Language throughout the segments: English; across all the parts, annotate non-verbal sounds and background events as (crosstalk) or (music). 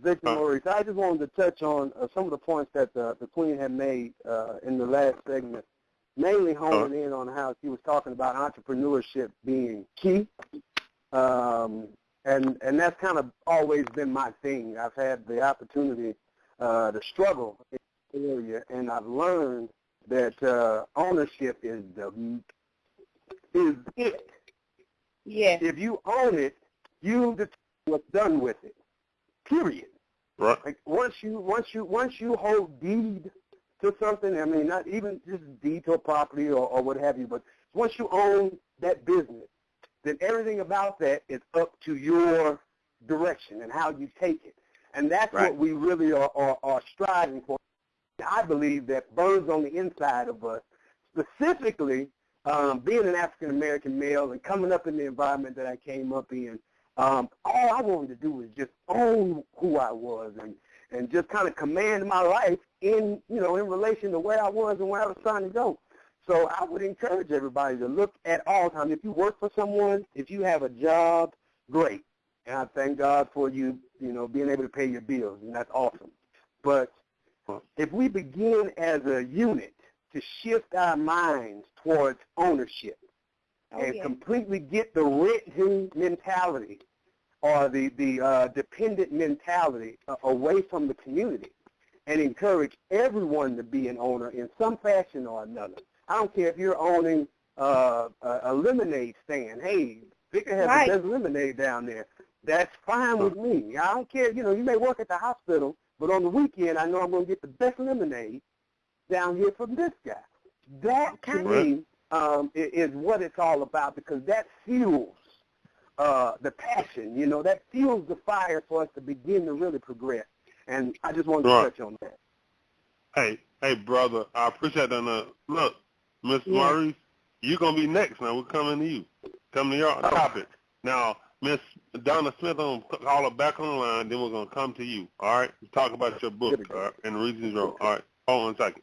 Victor Maurice. I just wanted to touch on uh, some of the points that the, the Queen had made uh, in the last segment, mainly honing in on how she was talking about entrepreneurship being key. Um, and, and that's kind of always been my thing. I've had the opportunity uh, to struggle in the area, and I've learned that uh, ownership is the is it. Yes. If you own it, you determine what's done with it. Period. Right. Like once you once you once you hold deed to something, I mean not even just deed to a property or, or what have you, but once you own that business, then everything about that is up to your direction and how you take it. And that's Right. what we really are, are, are striving for. I believe that burns on the inside of us, specifically um, being an African American male and coming up in the environment that I came up in. Um, all I wanted to do was just own who I was and and just kind of command my life in you know in relation to where I was and where I was trying to go. So I would encourage everybody to look at all times. If you work for someone, if you have a job, great. And I thank God for you, you know, being able to pay your bills, and that's awesome. But if we begin as a unit to shift our minds towards ownership Oh, and yeah. completely get the renting mentality or the, the uh, dependent mentality uh, away from the community and encourage everyone to be an owner in some fashion or another. I don't care if you're owning uh, a, a lemonade stand. Hey, Victor has Right. the best lemonade down there. That's fine with me. I don't care. You know, you may work at the hospital, but on the weekend, I know I'm going to get the best lemonade down here from this guy. That to Okay. me um, is what it's all about because that fuels uh, the passion. You know, that fuels the fire for us to begin to really progress. And I just wanted to Right. touch on that. Hey, hey, brother, I appreciate that. Now, look, Mr. Yeah. Maurice, you're gonna be next. Now we're coming to you. Coming to your topic. Now, Miss Donna Smith, I'm gonna call her back on the line. Then we're gonna come to you. All right, talk about your book Good to go. all right, and the reasons wrote. All right, hold on a second.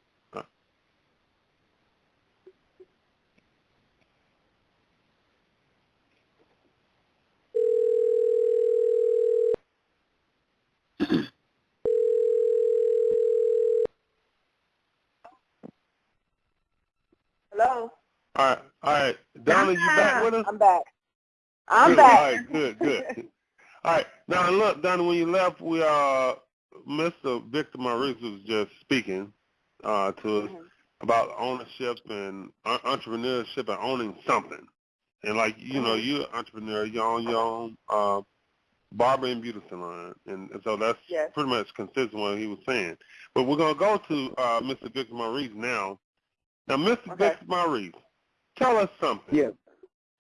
Hello. All right, all right. Donna, you back with us? I'm back. I'm good. back. All right, good, good. (laughs) All right. Now look, Donna, when you left, we uh, Mr. Victor Maurice was just speaking uh, to us Mhm. about ownership and uh, entrepreneurship and owning something. And like you know, Mhm. you're an entrepreneur. You own your own uh, barber and beauty salon, and, and so that's Yes. pretty much consistent with what he was saying. But we're gonna go to uh, Mr. Victor Maurice now. Now, Mr. Okay. Victor Maurice, tell us something. Yes.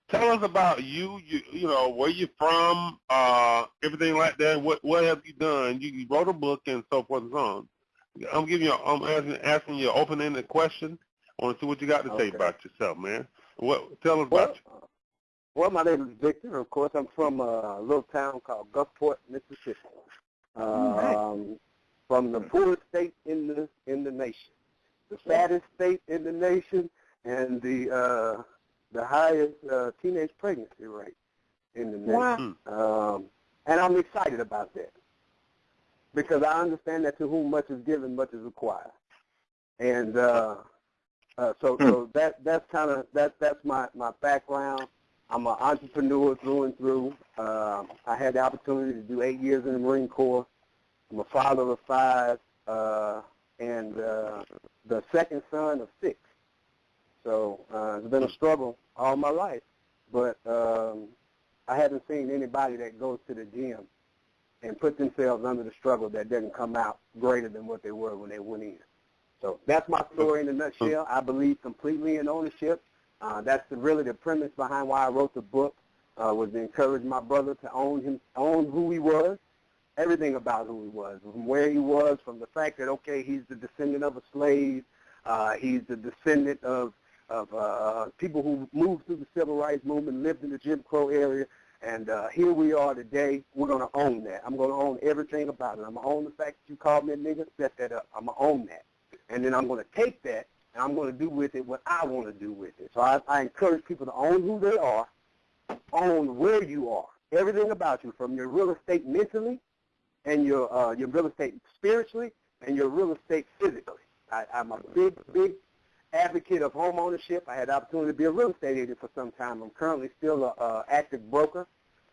Tell us about you. You you know where you're from, uh, everything like that. What what have you done? You, you wrote a book and so forth and so on. I'm giving you. I'm asking, asking you an open-ended question. I want to see what you got to say about yourself, man. What? Tell us Well, about you. well, my name is Victor. Of course, I'm from a little town called Gulfport, Mississippi. right. Um, from the poorest state in the in the nation, the fattest state in the nation, and the uh, the highest uh, teenage pregnancy rate in the nation. Wow. Um, and I'm excited about that because I understand that to whom much is given, much is required. And uh, uh, so, so that that's kind of that that's my my background. I'm an entrepreneur through and through. Um, I had the opportunity to do eight years in the Marine Corps. I'm a father of five uh, and uh, the second son of six. So uh, it's been a struggle all my life, but um, I haven't seen anybody that goes to the gym and put themselves under the struggle that doesn't come out greater than what they were when they went in. So that's my story in a nutshell. I believe completely in ownership. Uh, that's the, really the premise behind why I wrote the book uh, was to encourage my brother to own him, own who he was, everything about who he was, from where he was, from the fact that okay, he's the descendant of a slave, uh, he's the descendant of of uh, people who moved through the civil rights movement, lived in the Jim Crow area, and uh, here we are today. We're going to own that. I'm going to own everything about it. I'm going to own the fact that you called me a nigga, set that up. I'm going to own that. And then I'm going to take that, and I'm going to do with it what I want to do with it. So I, I encourage people to own who they are, own where you are, everything about you, from your real estate mentally and your uh, your real estate spiritually and your real estate physically. I, I'm a big, big advocate of home ownership. I had the opportunity to be a real estate agent for some time. I'm currently still a uh, active broker,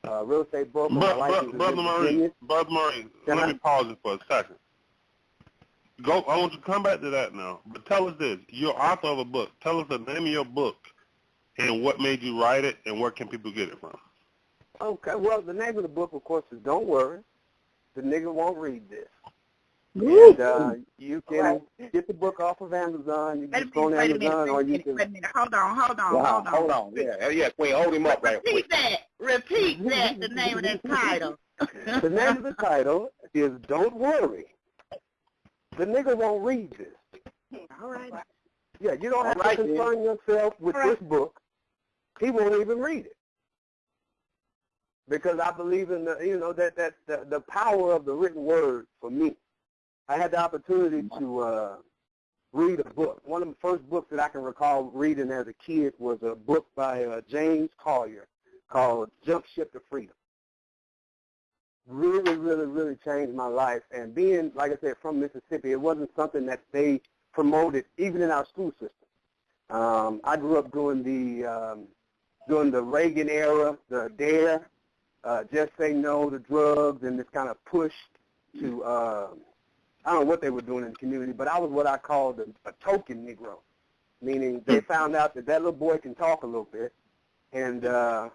uh, real estate broker. But, but, Brother Virginia. Brother Can let I- me pause it for a second. Go. I want you to come back to that now. But tell us this: you're author of a book. Tell us the name of your book and what made you write it, and where can people get it from? Okay, well, the name of the book, of course, is Don't Worry. The nigga won't read this. And uh, you can Right. get the book off of Amazon. You can just go on minute, minute, Amazon, wait or you minute, can. wait a minute. Hold on, hold on, Wow, hold on. hold on. Yeah, yeah, Queen, hold him up right. Repeat that. Repeat that, the name of that title. The name of the title is Don't Worry. The nigga won't read this. All right. Yeah, you don't have All right, to then. concern yourself with right. this book. He won't even read it. Because I believe in the, you know, that, that the, the power of the written word for me. I had the opportunity to uh, read a book. One of the first books that I can recall reading as a kid was a book by uh, James Collier called Jump Ship to Freedom. Really, really, really changed my life. And being, like I said, from Mississippi, it wasn't something that they promoted even in our school system. Um, I grew up during the um, during the Reagan era, the DARE, uh, just say no to drugs, and this kind of push to uh, I don't know what they were doing in the community, but I was what I called a, a token Negro, meaning they found out that that little boy can talk a little bit, and uh,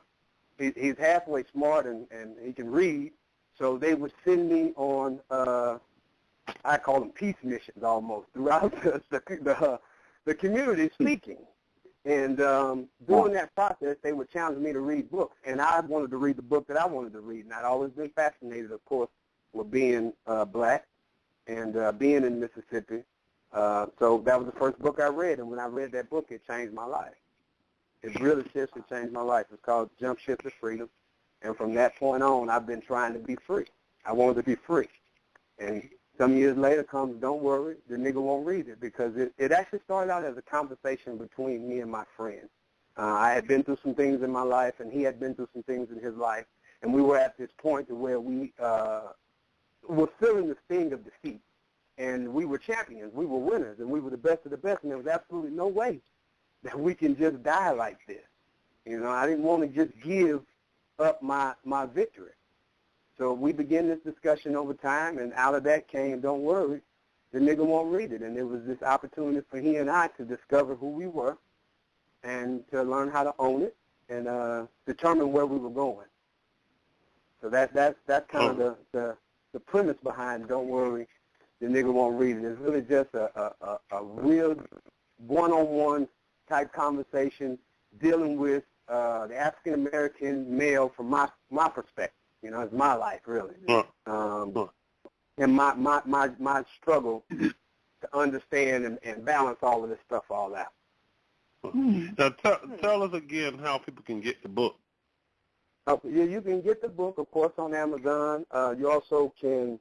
he, he's halfway smart and, and he can read, so they would send me on uh, I call them peace missions almost throughout (laughs) the the, the, the community speaking. And um, during that process, they would challenge me to read books, and I wanted to read the book that I wanted to read. And I'd always been fascinated, of course, with being uh, black and uh, being in Mississippi. Uh, so that was the first book I read, and when I read that book, it changed my life. It really seriously changed my life. It's called Jump Ship to Freedom, and from that point on, I've been trying to be free. I wanted to be free, and some years later comes, don't worry, the nigga won't read it because it, it actually started out as a conversation between me and my friend. Uh, I had been through some things in my life, and he had been through some things in his life, and we were at this point to where we uh, were feeling the sting of defeat, and we were champions, we were winners, and we were the best of the best, and there was absolutely no way that we can just die like this. You know, I didn't want to just give up my my victory. So we began this discussion over time, and out of that came, don't worry, the nigga won't read it. And it was this opportunity for he and I to discover who we were and to learn how to own it and uh, determine where we were going. So that that's that's kind of the, the the premise behind Don't Worry, the nigga won't read it. It's really just a a, a, a real one-on-one type conversation dealing with uh, the African American male from my my perspective. You know, it's my life really, Huh. um, Huh. and my my my my struggle to understand and, and balance all of this stuff all out. Now tell, tell us again how people can get the book. Uh, you, you can get the book, of course, on Amazon. Uh, you also can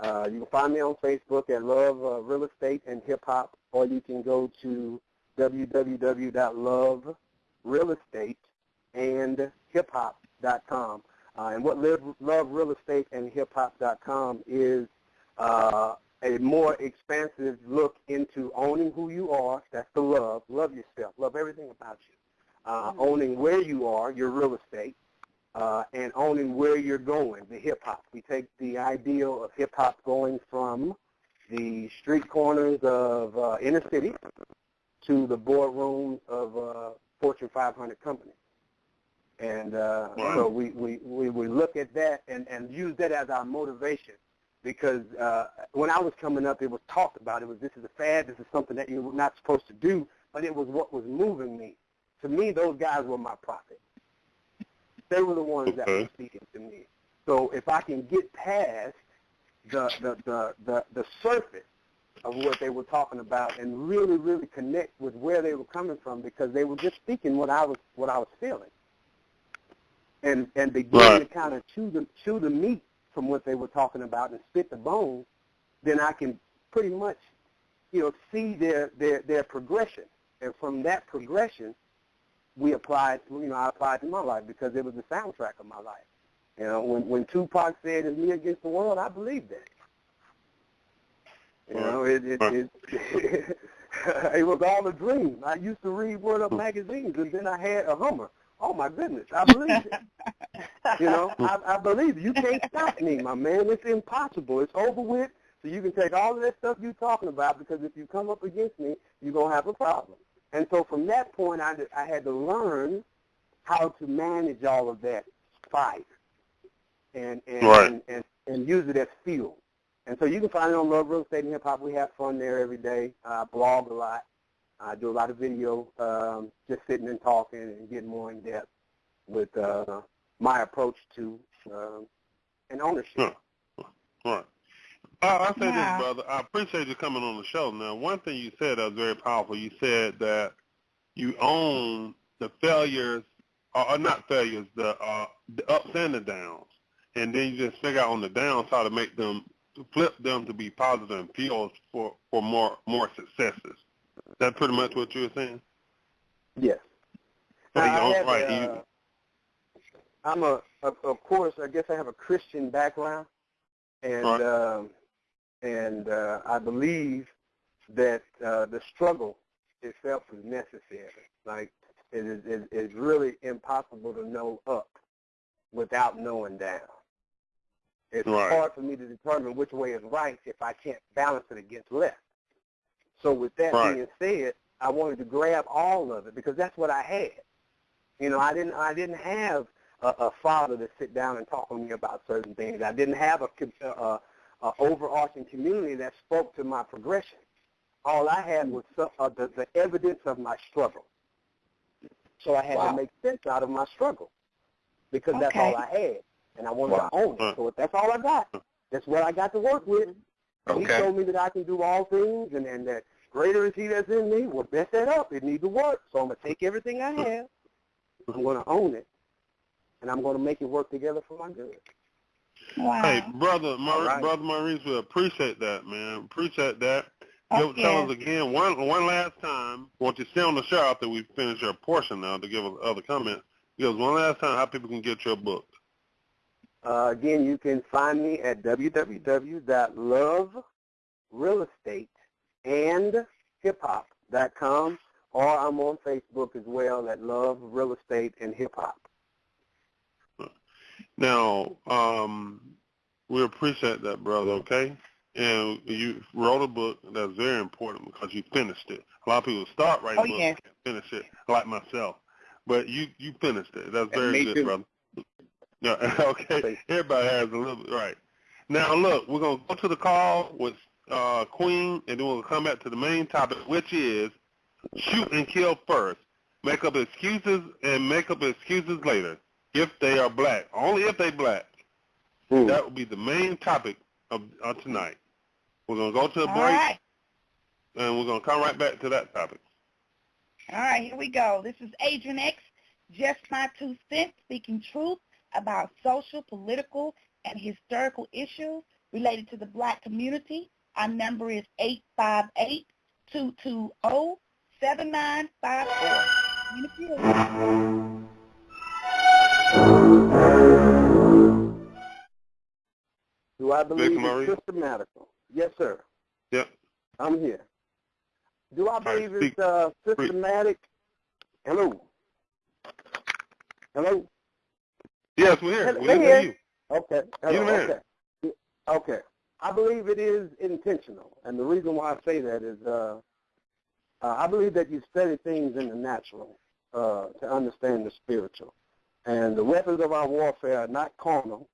uh, you can find me on Facebook at Love uh, Real Estate and Hip Hop, or you can go to www.loverealestateandhiphop.com. Uh, and what Live, Love Real Estate and Hip Hop.com is uh, a more expansive look into owning who you are. That's the love. Love yourself. Love everything about you. Uh, owning where you are, your real estate, uh, and owning where you're going, the hip hop. We take the ideal of hip hop going from the street corners of uh, inner cities to the boardrooms of uh, Fortune 500 companies. And uh, Wow. so we, we, we, we look at that and, and use that as our motivation because uh, when I was coming up, it was talked about. It was this is a fad, this is something that you're not supposed to do, but it was what was moving me. To me, those guys were my prophet. They were the ones that were speaking to me. So if I can get past the the, the, the the surface of what they were talking about and really, really connect with where they were coming from because they were just speaking what I was what I was feeling. And and begin Right. to kind of chew the chew the meat from what they were talking about and spit the bones, then I can pretty much, you know, see their their their progression. And from that progression we applied, you know, I applied to my life because it was the soundtrack of my life. You know, when when Tupac said "It's me against the world," I believe that. You know, it it it, (laughs) it was all a dream. I used to read Word Up magazines, and then I had a Hummer. Oh my goodness, I believe it. You know, (laughs) I, I believe it. You can't stop me, my man. It's impossible. It's over with. So you can take all of that stuff you're talking about because if you come up against me, you're gonna have a problem. And so from that point, I I had to learn how to manage all of that fire and and, Right. and, and and use it as fuel. And so you can find it on Love Real Estate and Hip Hop. We have fun there every day. I blog a lot. I do a lot of video, um, just sitting and talking and getting more in depth with uh, my approach to um, an ownership. Huh. Right. Uh, I say Wow. this, brother. I appreciate you coming on the show. Now, one thing you said that was very powerful. You said that you own the failures, or, or not failures, the uh, the ups and the downs, and then you just figure out on the downs how to make them flip them to be positive and fuels for for more more successes. That's pretty much what you were saying. Yes. So you I own- have, right. uh, you, I'm a, of, of course, I guess I have a Christian background, and Right. um, and uh, I believe that uh, the struggle itself is necessary. Like it is, it is really impossible to know up without knowing down. It's Right. hard for me to determine which way is right if I can't balance it against left. So with that Right. being said, I wanted to grab all of it because that's what I had. You know, I didn't I didn't have a, a father to sit down and talk to me about certain things. I didn't have a, a, a overarching community that spoke to my progression. All I had was some, uh, the, the evidence of my struggle. So I had Wow. to make sense out of my struggle because that's all I had, and I wanted Wow. to own it. So if that's all I got, that's what I got to work with. And He Okay. told me that I can do all things, and, and that greater is He that's in me. Well, mess that up. It needs to work. So I'm gonna take everything I have. I'm gonna own it, and I'm gonna make it work together for my good. Wow. Hey, brother, Mar- All right. brother Maurice, we appreciate that, man. Appreciate that. Give, tell us again one one last time. Want you to stay on the show after we finish your portion now to give us other comments. Give us one last time how people can get your book. Uh, again, you can find me at www.loverealestateandhiphop.com, or I'm on Facebook as well at Love Real Estate and Hip Hop. Now, um, we appreciate that, brother. Okay, and you wrote a book that's very important because you finished it. A lot of people start writing Oh, books yes. and finish it, like myself, but you you finished it. That's very good, too. brother. Yeah, (laughs) okay. Everybody has a little bit right. Now look, we're gonna go to the call with uh, Queen, and then we'll come back to the main topic, which is shoot and kill first. Make up excuses and make up excuses later if they are black. Only if they black. Hmm. That will be the main topic of, of tonight. We're gonna go to a All break, right. and we're gonna come right back to that topic. All right, here we go. This is Adrian X, just my two cents, speaking truth about social, political, and historical issues related to the black community. Our number is 858-220-7954. Do I believe Murray? it's systematical? Yes, sir. Yep. I'm here. Do I believe speak. it's uh, systematic? Hello. Hello. Yes, we're here. Hello, We we're here. you. Okay. You Hello. man. Okay. Okay. I believe it is intentional, and the reason why I say that is uh, uh, I believe that you study things in the natural uh, to understand the spiritual, and the weapons of our warfare are not carnal,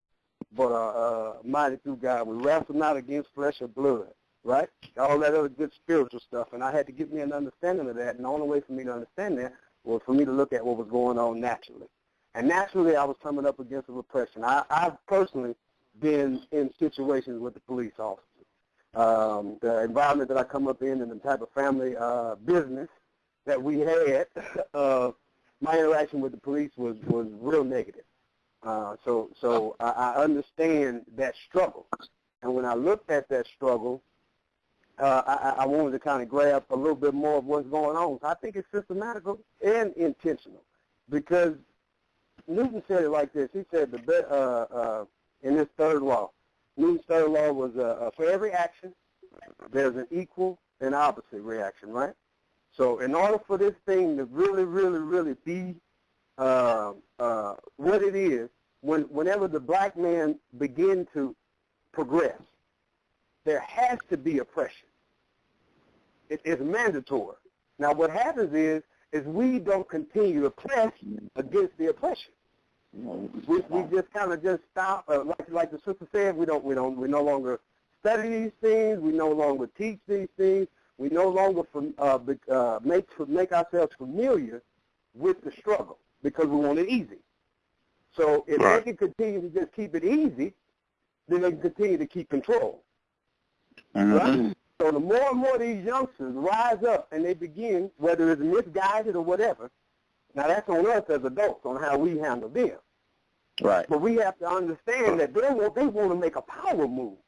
but are uh, mighty through God. We wrestle not against flesh or blood, right? All that other good spiritual stuff, and I had to give me an understanding of that, and the only way for me to understand that was for me to look at what was going on naturally. And naturally, I was coming up against a repression. I, I've personally been in situations with the police officers. Um, the environment that I come up in and the type of family uh, business that we had, (laughs) uh, my interaction with the police was, was real negative. Uh, so so I, I understand that struggle. And when I looked at that struggle, uh, I, I wanted to kind of grab a little bit more of what's going on. So I think it's systematical and intentional because Newton said it like this. He said the uh, uh, in this third law, Newton's third law was uh, uh, for every action, there's an equal and opposite reaction, right? So in order for this thing to really, really, really be uh, uh, what it is, when whenever the black man begin to progress, there has to be oppression. It is mandatory. Now what happens is is we don't continue to press against the oppression. We, we just kind of just stop, uh, like like the sister said, we don't we don't we no longer study these things. We no longer teach these things. We no longer from, uh, uh, make make ourselves familiar with the struggle because we want it easy. So if Right. they can continue to just keep it easy, then they can continue to keep control. Mm-hmm. Right? So the more and more these youngsters rise up and they begin, whether it's misguided or whatever, now that's on us as adults on how we handle them. Right. But we have to understand that they want, they want to make a power move.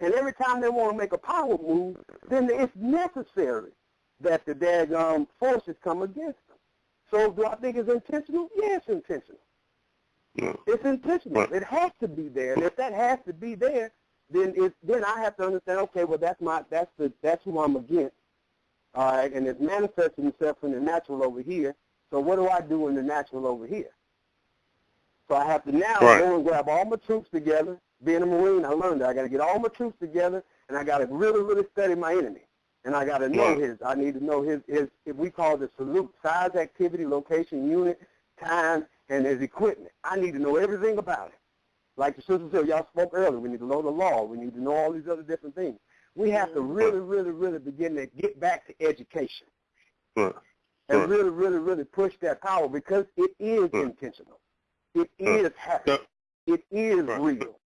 And every time they want to make a power move, then it's necessary that the daggum forces come against them. So do I think it's intentional? Yeah, it's intentional. Yeah. It's intentional. It has to be there. And if that has to be there, then it then I have to understand, okay, well that's my that's the that's who I'm against. All right, and it's manifesting itself in the natural over here. So what do I do in the natural over here? So I have to now Right. go and grab all my troops together. Being a Marine, I learned that I got to get all my troops together, and I got to really, really study my enemy. And I got to know his. I need to know his. His. If we call it salute, size, activity, location, unit, time, and his equipment. I need to know everything about it. Like the sister said, y'all spoke earlier. We need to know the law. We need to know all these other different things. We have to really, really, really begin to get back to education Right. And Right. really, really, really push that power because it is Right. intentional. It Right. is happening. It is real.